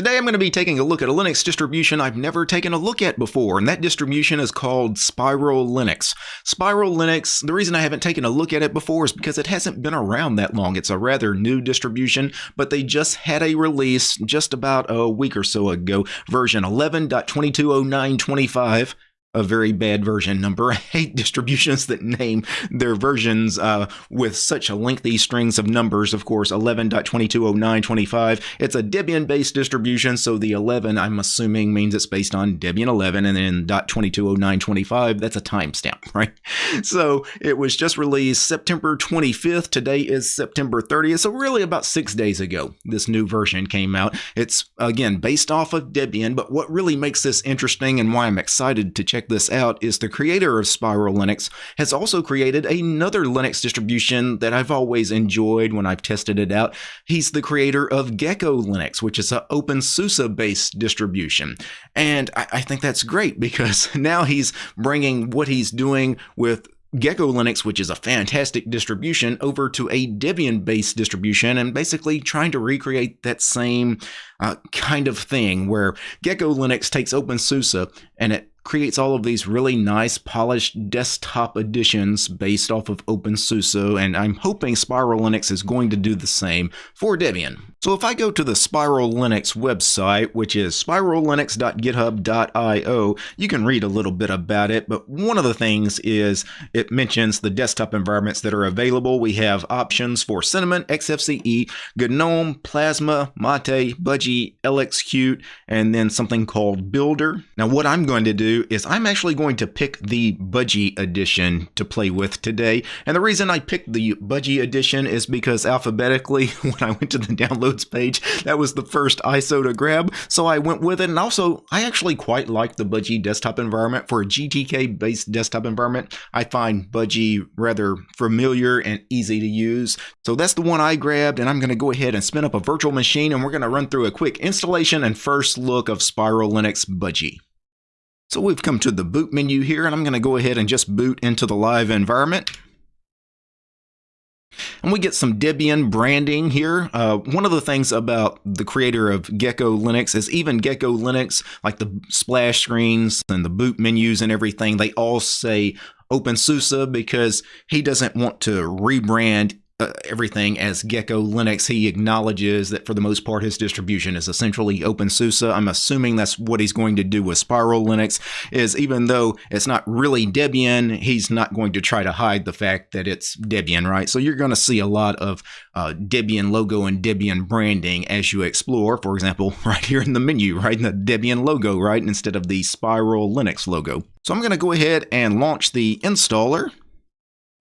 Today I'm going to be taking a look at a Linux distribution I've never taken a look at before, and that distribution is called Spiral Linux. Spiral Linux, the reason I haven't taken a look at it before is because it hasn't been around that long. It's a rather new distribution, but they just had a release just about a week or so ago, version 11.220925 a very bad version number. I hate distributions that name their versions uh, with such lengthy strings of numbers. Of course, 11.220925. It's a Debian-based distribution, so the 11, I'm assuming, means it's based on Debian 11, and then .220925, that's a timestamp, right? So it was just released September 25th. Today is September 30th, so really about six days ago, this new version came out. It's, again, based off of Debian, but what really makes this interesting and why I'm excited to check check this out is the creator of Spiral Linux has also created another Linux distribution that I've always enjoyed when I've tested it out. He's the creator of Gecko Linux, which is an OpenSUSE based distribution. And I, I think that's great because now he's bringing what he's doing with Gecko Linux, which is a fantastic distribution, over to a Debian based distribution and basically trying to recreate that same uh, kind of thing where Gecko Linux takes OpenSUSE and it creates all of these really nice polished desktop editions based off of OpenSUSE, and I'm hoping Spiral Linux is going to do the same for Debian. So if I go to the Spiral Linux website, which is spirallinux.github.io, you can read a little bit about it, but one of the things is it mentions the desktop environments that are available. We have options for Cinnamon, XFCE, GNOME, Plasma, Mate, Budgie, LXQt, and then something called Builder. Now what I'm going to do is I'm actually going to pick the Budgie edition to play with today. And the reason I picked the Budgie edition is because alphabetically, when I went to the download page. That was the first ISO to grab, so I went with it. And also, I actually quite like the Budgie desktop environment. For a GTK based desktop environment, I find Budgie rather familiar and easy to use. So that's the one I grabbed, and I'm going to go ahead and spin up a virtual machine, and we're going to run through a quick installation and first look of Spiral Linux Budgie. So we've come to the boot menu here, and I'm going to go ahead and just boot into the live environment. And we get some Debian branding here. Uh, one of the things about the creator of Gecko Linux is even Gecko Linux, like the splash screens and the boot menus and everything, they all say OpenSUSE because he doesn't want to rebrand uh, everything as Gecko Linux. He acknowledges that for the most part his distribution is essentially OpenSUSE. I'm assuming that's what he's going to do with Spiral Linux. Is even though it's not really Debian, he's not going to try to hide the fact that it's Debian, right? So you're going to see a lot of uh, Debian logo and Debian branding as you explore. For example, right here in the menu, right, in the Debian logo, right, instead of the Spiral Linux logo. So I'm going to go ahead and launch the installer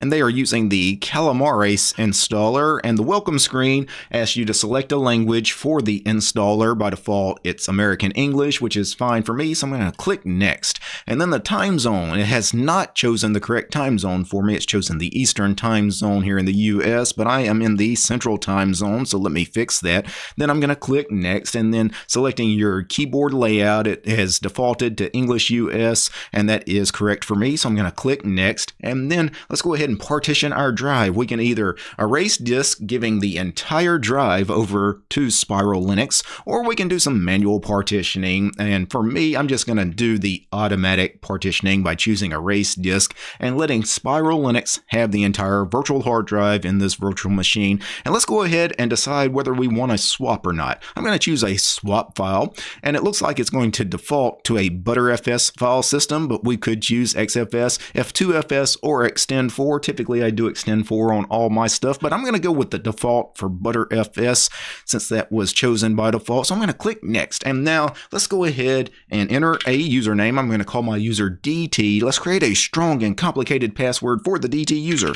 and they are using the Calamares installer and the welcome screen asks you to select a language for the installer. By default, it's American English, which is fine for me, so I'm going to click next. And then the time zone, it has not chosen the correct time zone for me. It's chosen the Eastern time zone here in the US, but I am in the Central time zone, so let me fix that. Then I'm going to click next and then selecting your keyboard layout, it has defaulted to English US, and that is correct for me, so I'm going to click next. And then let's go ahead and partition our drive. We can either erase disk, giving the entire drive over to Spiral Linux, or we can do some manual partitioning. And for me, I'm just going to do the automatic partitioning by choosing erase disk and letting Spiral Linux have the entire virtual hard drive in this virtual machine. And let's go ahead and decide whether we want to swap or not. I'm going to choose a swap file, and it looks like it's going to default to a Btrfs file system, but we could choose XFS, F2FS, or Extend4 Typically, I do Extend4 on all my stuff, but I'm going to go with the default for Btrfs since that was chosen by default. So I'm going to click Next. And now let's go ahead and enter a username. I'm going to call my user DT. Let's create a strong and complicated password for the DT user.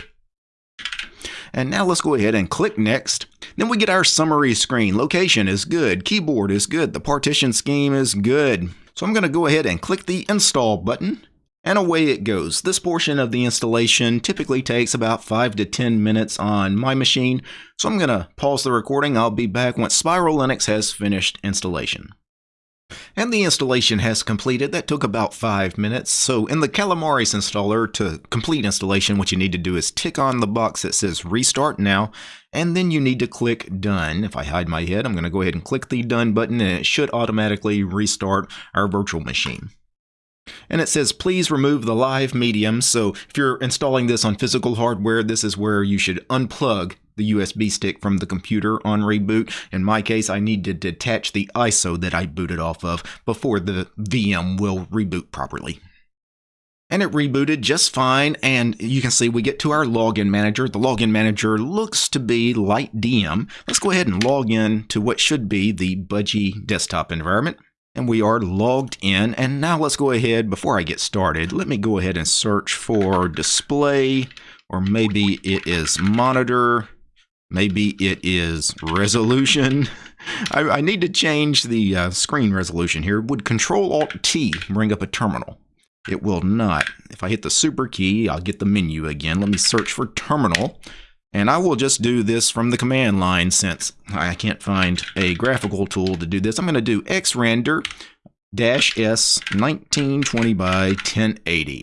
And now let's go ahead and click Next. Then we get our summary screen. Location is good. Keyboard is good. The partition scheme is good. So I'm going to go ahead and click the Install button. And away it goes. This portion of the installation typically takes about 5 to 10 minutes on my machine, so I'm going to pause the recording. I'll be back once Spiral Linux has finished installation. And the installation has completed. That took about five minutes. So in the Calamares installer, to complete installation, what you need to do is tick on the box that says Restart Now, and then you need to click Done. If I hide my head, I'm going to go ahead and click the Done button, and it should automatically restart our virtual machine. And it says, please remove the live medium. So if you're installing this on physical hardware, this is where you should unplug the USB stick from the computer on reboot. In my case, I need to detach the ISO that I booted off of before the VM will reboot properly. And it rebooted just fine, and you can see we get to our login manager. The login manager looks to be LightDM. Let's go ahead and log in to what should be the Budgie desktop environment. And we are logged in, and now let's go ahead, before I get started, let me go ahead and search for display, or maybe it is monitor, Maybe it is resolution. I, I need to change the uh, screen resolution here. Would Control Alt T bring up a terminal? It will not. If I hit the super key, I'll get the menu again. Let me search for terminal. And I will just do this from the command line since I can't find a graphical tool to do this. I'm going to do xrandr dash s 1920 by 1080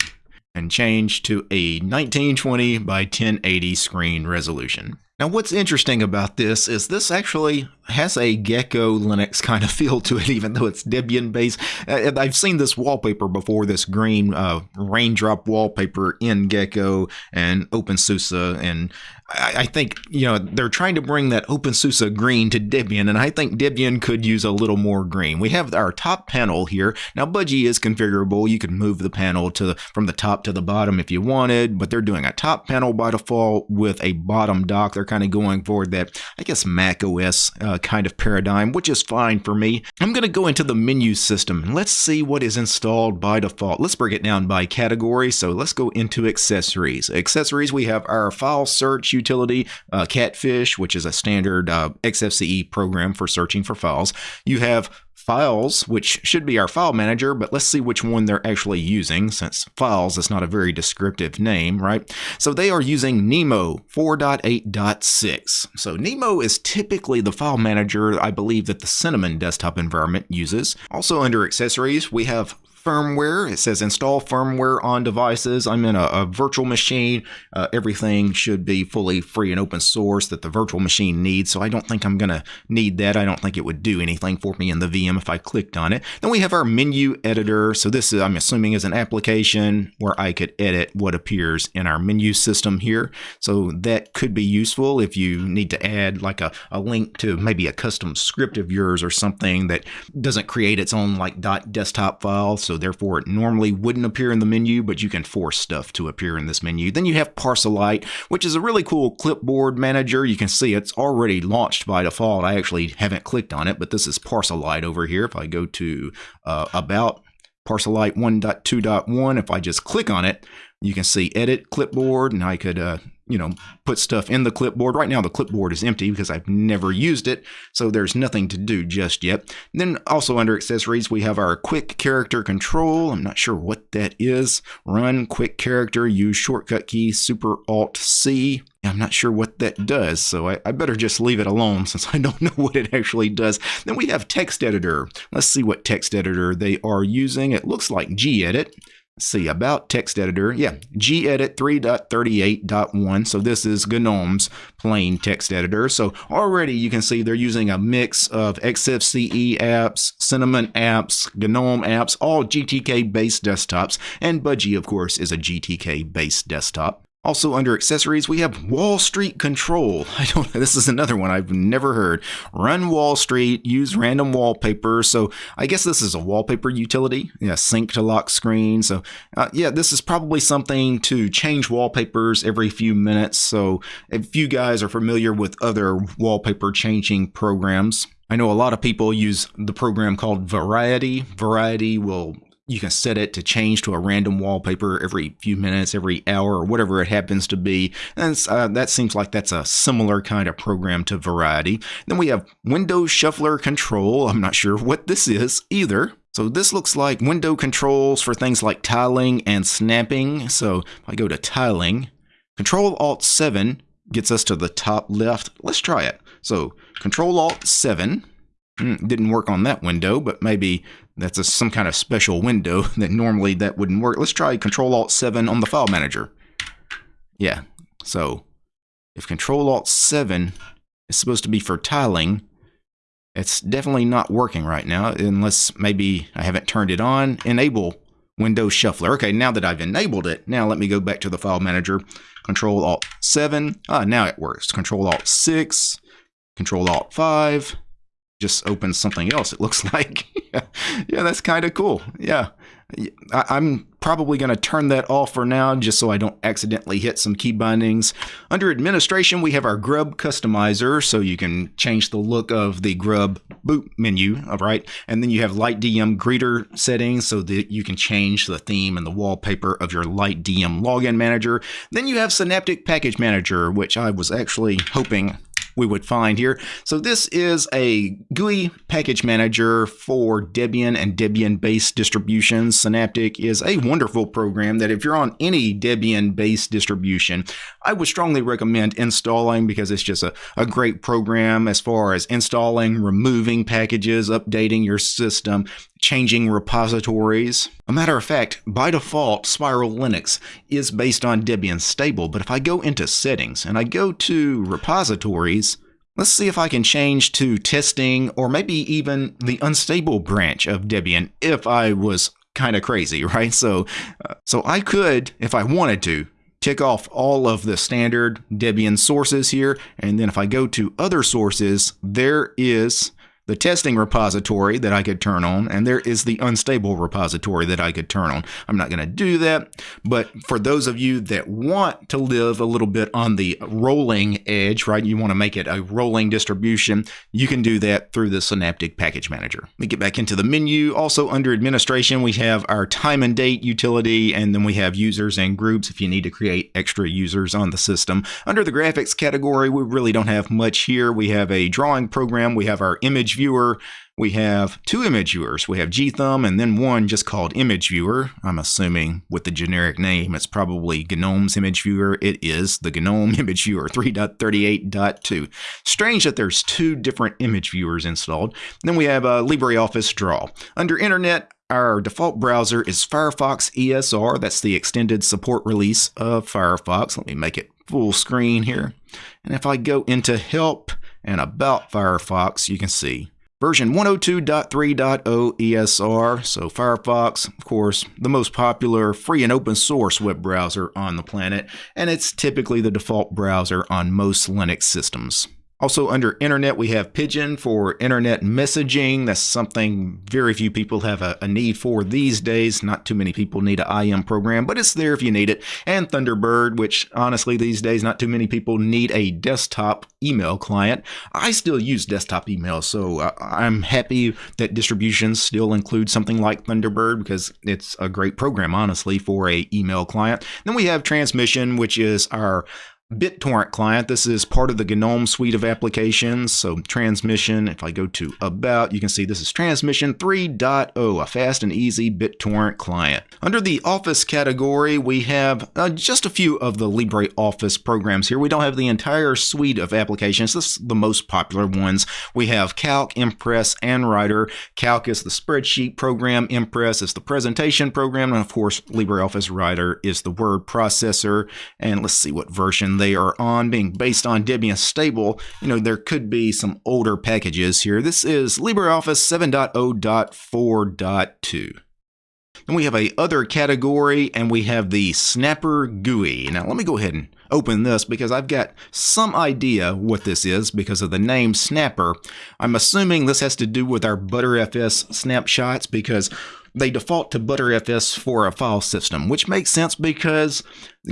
and change to a 1920 by 1080 screen resolution. Now what's interesting about this is this actually has a Gecko Linux kind of feel to it, even though it's Debian based. Uh, I've seen this wallpaper before, this green uh, raindrop wallpaper in Gecko and OpenSUSE, and I, think you know they're trying to bring that OpenSUSE green to Debian, and I think Debian could use a little more green. We have our top panel here. Now Budgie is configurable. You can move the panel to the, from the top to the bottom if you wanted, but they're doing a top panel by default with a bottom dock. They're kind of going for that, I guess, Mac OS uh, kind of paradigm, which is fine for me. I'm going to go into the menu system and let's see what is installed by default. Let's break it down by category. So let's go into accessories. Accessories, we have our file search utility, uh, Catfish, which is a standard uh, XFCE program for searching for files. You have files, which should be our file manager, but let's see which one they're actually using since files is not a very descriptive name, right? So they are using Nemo 4.8.6. So Nemo is typically the file manager I believe that the Cinnamon desktop environment uses. Also under accessories, we have firmware. It says install firmware on devices. I'm in a, a virtual machine. Uh, everything should be fully free and open source that the virtual machine needs. So I don't think I'm going to need that. I don't think it would do anything for me in the VM if I clicked on it. Then we have our menu editor. So this is, I'm assuming, is an application where I could edit what appears in our menu system here. So that could be useful if you need to add like a, a link to maybe a custom script of yours or something that doesn't create its own like .desktop file. So so therefore it normally wouldn't appear in the menu, but you can force stuff to appear in this menu. Then you have Parcelite, which is a really cool clipboard manager. You can see it's already launched by default. I actually haven't clicked on it, but this is Parcelite over here. If I go to uh, About, Parcelite 1.2.1, if I just click on it, you can see edit clipboard and I could uh, you know, put stuff in the clipboard. Right now the clipboard is empty because I've never used it, so there's nothing to do just yet. And then also under accessories, we have our quick character control. I'm not sure what that is. Run quick character, use shortcut key, super alt C. I'm not sure what that does, so I, I, better just leave it alone since I don't know what it actually does. Then we have text editor. Let's see what text editor they are using. It looks like gedit see about text editor. Yeah gedit 3.38.1 so this is gnome's plain text editor. So already you can see they're using a mix of xfce apps cinnamon apps gnome apps all gtk based desktops. And budgie of course is a gtk based desktop also under accessories, we have Wall Street Control. I don't this is another one I've never heard. Run Wall Street, use random wallpaper. So I guess this is a wallpaper utility. Yeah, sync to lock screen. So uh, yeah, this is probably something to change wallpapers every few minutes. So if you guys are familiar with other wallpaper changing programs, I know a lot of people use the program called Variety. Variety will you can set it to change to a random wallpaper every few minutes, every hour, or whatever it happens to be. And uh, that seems like that's a similar kind of program to Variety. Then we have Windows Shuffler Control. I'm not sure what this is either. So this looks like window controls for things like tiling and snapping. So if I go to tiling, Control Alt 7 gets us to the top left. Let's try it. So Control Alt 7 Mm, didn't work on that window, but maybe that's a, some kind of special window that normally that wouldn't work. Let's try Control Alt 7 on the file manager. Yeah, so if Control Alt 7 is supposed to be for tiling, it's definitely not working right now unless maybe I haven't turned it on. Enable Windows Shuffler. Okay, now that I've enabled it, now let me go back to the file manager. Control Alt 7. Ah, now it works. Control Alt 6. Control Alt 5 just opens something else, it looks like. yeah, that's kind of cool. Yeah. I, am probably going to turn that off for now just so I don't accidentally hit some key bindings. Under administration, we have our Grub customizer, so you can change the look of the Grub boot menu, all right? And then you have Light DM greeter settings so that you can change the theme and the wallpaper of your Light DM login manager. Then you have Synaptic Package Manager, which I was actually hoping we would find here. So this is a GUI package manager for Debian and Debian-based distributions. Synaptic is a wonderful program that if you're on any Debian-based distribution, I would strongly recommend installing because it's just a, a great program as far as installing, removing packages, updating your system, changing repositories. A matter of fact, by default, Spiral Linux is based on Debian stable, but if I go into settings and I go to repositories, let's see if I can change to testing or maybe even the unstable branch of Debian if I was kind of crazy, right? So, uh, so I could, if I wanted to, tick off all of the standard Debian sources here. And then if I go to other sources, there is the testing repository that I could turn on, and there is the unstable repository that I could turn on. I'm not going to do that, but for those of you that want to live a little bit on the rolling edge, right, you want to make it a rolling distribution, you can do that through the Synaptic Package Manager. Me get back into the menu. Also under administration, we have our time and date utility, and then we have users and groups if you need to create extra users on the system. Under the graphics category, we really don't have much here. We have a drawing program, we have our image image viewer. We have two image viewers. We have GThumb and then one just called image viewer. I'm assuming with the generic name, it's probably GNOME's image viewer. It is the GNOME image viewer 3.38.2. Strange that there's two different image viewers installed. Then we have uh, LibreOffice Draw. Under Internet, our default browser is Firefox ESR. That's the extended support release of Firefox. Let me make it full screen here. And if I go into Help, and about Firefox, you can see version 102.3.0 ESR. So Firefox, of course, the most popular free and open source web browser on the planet, and it's typically the default browser on most Linux systems. Also, under internet, we have Pidgin for internet messaging. That's something very few people have a, a, need for these days. Not too many people need an IM program, but it's there if you need it. And Thunderbird, which honestly, these days, not too many people need a desktop email client. I still use desktop email, so uh, I'm happy that distributions still include something like Thunderbird because it's a great program, honestly, for a email client. Then we have Transmission, which is our BitTorrent client. This is part of the GNOME suite of applications. So transmission, if I go to about, you can see this is transmission 3.0, a fast and easy BitTorrent client. Under the Office category, we have uh, just a few of the LibreOffice programs here. We don't have the entire suite of applications. This is the most popular ones. We have Calc, Impress, and Writer. Calc is the spreadsheet program. Impress is the presentation program. And of course, LibreOffice Writer is the word processor. And let's see what version they are on, being based on Debian stable, you know, there could be some older packages here. This is LibreOffice 7.0.4.2. Then we have a other category and we have the Snapper GUI. Now let me go ahead and open this because I've got some idea what this is because of the name Snapper. I'm assuming this has to do with our Btrfs snapshots because they default to Btrfs for a file system, which makes sense because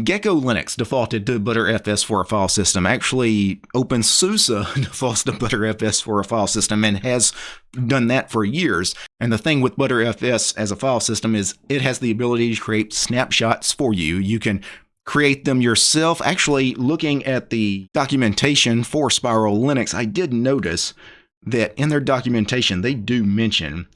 Gecko Linux defaulted to Btrfs for a file system. Actually, OpenSUSE defaults to Btrfs for a file system and has done that for years. And the thing with Btrfs as a file system is it has the ability to create snapshots for you. You can create them yourself. Actually, looking at the documentation for Spiral Linux, I did notice that in their documentation, they do mention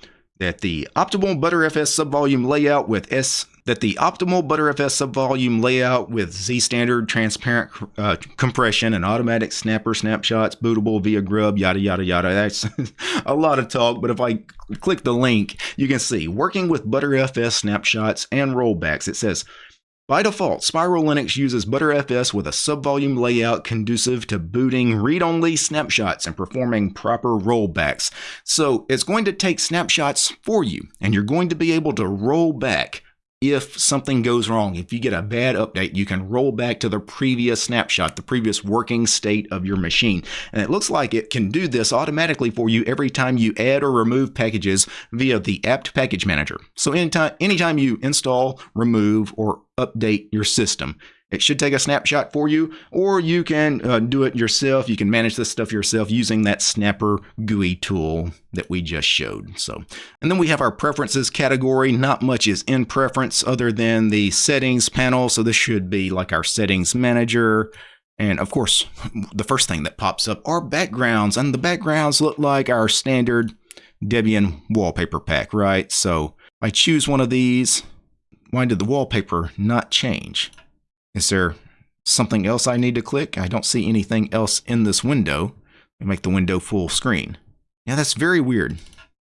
that the optimal Btrfs subvolume layout with S that the optimal Btrfs subvolume layout with Z standard transparent uh, compression and automatic snapper snapshots bootable via grub yada yada yada. That's a lot of talk but if I click the link you can see working with Btrfs snapshots and rollbacks it says by default, Spiral Linux uses Btrfs with a subvolume layout conducive to booting read-only snapshots and performing proper rollbacks. So it's going to take snapshots for you, and you're going to be able to roll back if something goes wrong, if you get a bad update, you can roll back to the previous snapshot, the previous working state of your machine. And it looks like it can do this automatically for you every time you add or remove packages via the apt package manager. So anytime, anytime you install, remove, or update your system, it should take a snapshot for you, or you can uh, do it yourself. You can manage this stuff yourself using that Snapper GUI tool that we just showed. So, and then we have our preferences category. Not much is in preference other than the settings panel. So this should be like our settings manager. And of course, the first thing that pops up are backgrounds, and the backgrounds look like our standard Debian wallpaper pack, right? So I choose one of these. Why did the wallpaper not change? Is there something else I need to click? I don't see anything else in this window. I make the window full screen. Now that's very weird.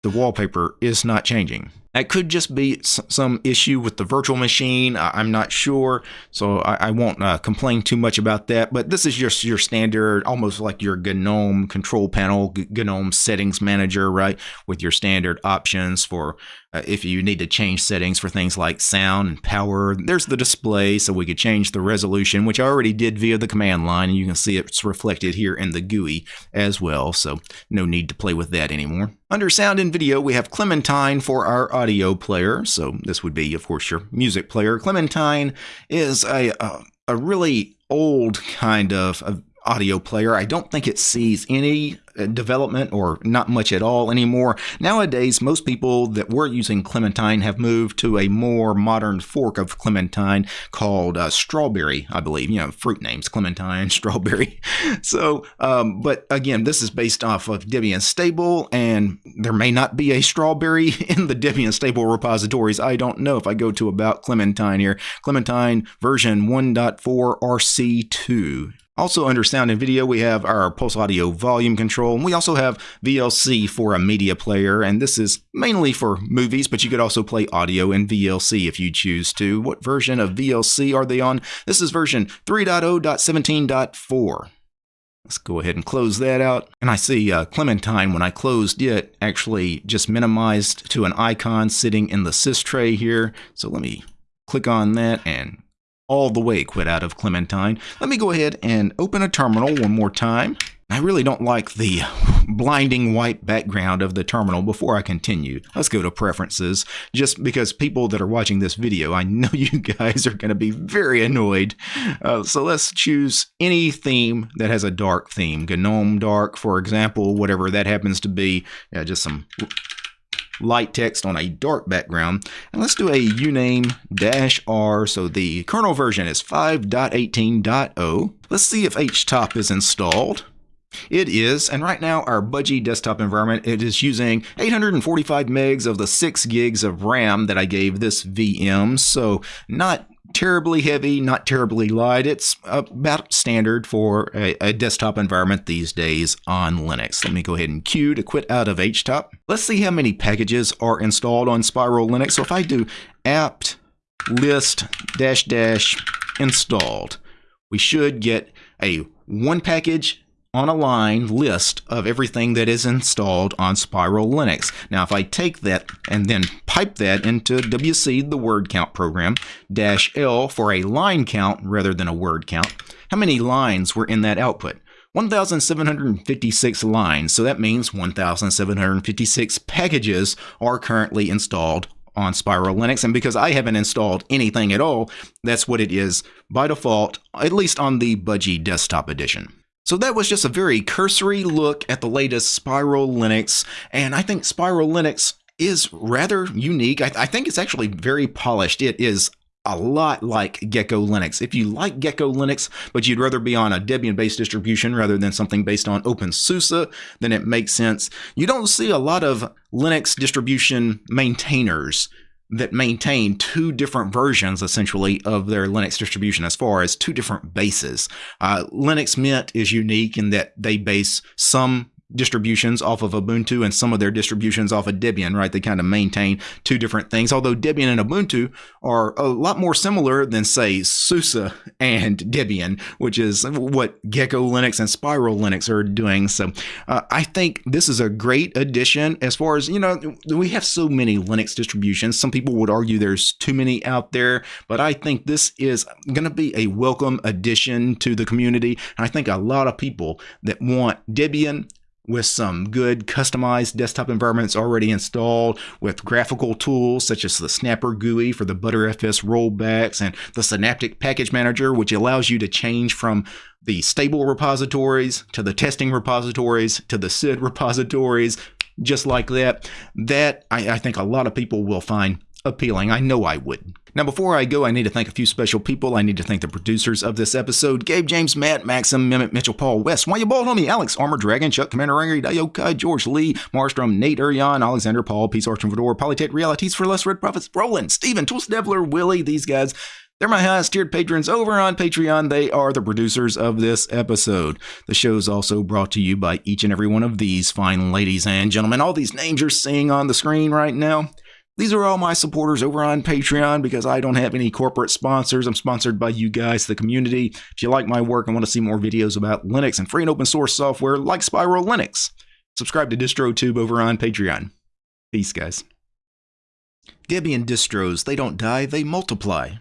The wallpaper is not changing. That could just be some issue with the virtual machine. I'm not sure, so I, won't uh, complain too much about that. But this is just your standard, almost like your GNOME control panel, GNOME settings manager, right? With your standard options for uh, if you need to change settings for things like sound and power. There's the display, so we could change the resolution, which I already did via the command line, and you can see it's reflected here in the GUI as well, so no need to play with that anymore. Under sound and video, we have Clementine for our audio player. So this would be, of course, your music player. Clementine is a, a, a really old kind of audio player. I don't think it sees any uh, development or not much at all anymore. Nowadays, most people that were using Clementine have moved to a more modern fork of Clementine called uh, Strawberry, I believe. You know, fruit names Clementine, Strawberry. so, um, but again, this is based off of Debian Stable, and there may not be a Strawberry in the Debian Stable repositories. I don't know if I go to About Clementine here. Clementine version 1.4 RC2. Also under sound and video, we have our pulse audio volume control, and we also have VLC for a media player, and this is mainly for movies, but you could also play audio in VLC if you choose to. What version of VLC are they on? This is version 3.0.17.4. Let's go ahead and close that out. And I see uh, Clementine, when I closed it, actually just minimized to an icon sitting in the sys tray here. So let me click on that and all the way quit out of Clementine. Let me go ahead and open a terminal one more time. I really don't like the blinding white background of the terminal before I continue. Let's go to preferences, just because people that are watching this video, I know you guys are going to be very annoyed. Uh, so let's choose any theme that has a dark theme. GNOME dark, for example, whatever that happens to be. Yeah, just some light text on a dark background. And let's do a uname dash R. So the kernel version is 5.18.0. Let's see if htop is installed. It is, and right now our Budgie desktop environment, it is using 845 megs of the 6 gigs of RAM that I gave this VM, so not terribly heavy, not terribly light. It's about standard for a, a, desktop environment these days on Linux. Let me go ahead and queue to quit out of HTOP. Let's see how many packages are installed on Spiral Linux. So if I do apt list dash dash installed, we should get a one package on a line list of everything that is installed on Spiral Linux. Now, if I take that and then pipe that into WC, the word count program, dash L for a line count rather than a word count, how many lines were in that output? 1,756 lines, so that means 1,756 packages are currently installed on Spiral Linux. And because I haven't installed anything at all, that's what it is by default, at least on the Budgie Desktop Edition. So that was just a very cursory look at the latest Spiral Linux, and I think Spiral Linux is rather unique. I, th I think it's actually very polished. It is a lot like Gecko Linux. If you like Gecko Linux, but you'd rather be on a Debian-based distribution rather than something based on OpenSUSE, then it makes sense. You don't see a lot of Linux distribution maintainers that maintain two different versions essentially of their Linux distribution as far as two different bases. Uh, Linux Mint is unique in that they base some distributions off of Ubuntu and some of their distributions off of Debian, right? They kind of maintain two different things. Although Debian and Ubuntu are a lot more similar than, say, SUSE and Debian, which is what Gecko Linux and Spiral Linux are doing. So uh, I think this is a great addition as far as, you know, we have so many Linux distributions. Some people would argue there's too many out there, but I think this is going to be a welcome addition to the community. And I think a lot of people that want Debian with some good customized desktop environments already installed with graphical tools such as the Snapper GUI for the Btrfs rollbacks and the Synaptic Package Manager, which allows you to change from the stable repositories to the testing repositories to the SID repositories, just like that. That I, I think a lot of people will find appealing. I know I would. Now, before I go, I need to thank a few special people. I need to thank the producers of this episode Gabe, James, Matt, Maxim, Mehmet, Mitchell, Paul, West, Why You Bald Homie, Alex, Armor Dragon, Chuck, Commander Angry, Dayokai, George Lee, Marstrom, Nate Urian, Alexander, Paul, Peace Arch and Fedor, Polytech Realities for Less Red Profits, Roland, Steven, Tools Devler, Willie, these guys. They're my highest tiered patrons over on Patreon. They are the producers of this episode. The show is also brought to you by each and every one of these fine ladies and gentlemen. All these names you're seeing on the screen right now. These are all my supporters over on Patreon because I don't have any corporate sponsors. I'm sponsored by you guys, the community. If you like my work and want to see more videos about Linux and free and open source software like Spiral Linux, subscribe to DistroTube over on Patreon. Peace, guys. Debian distros, they don't die, they multiply.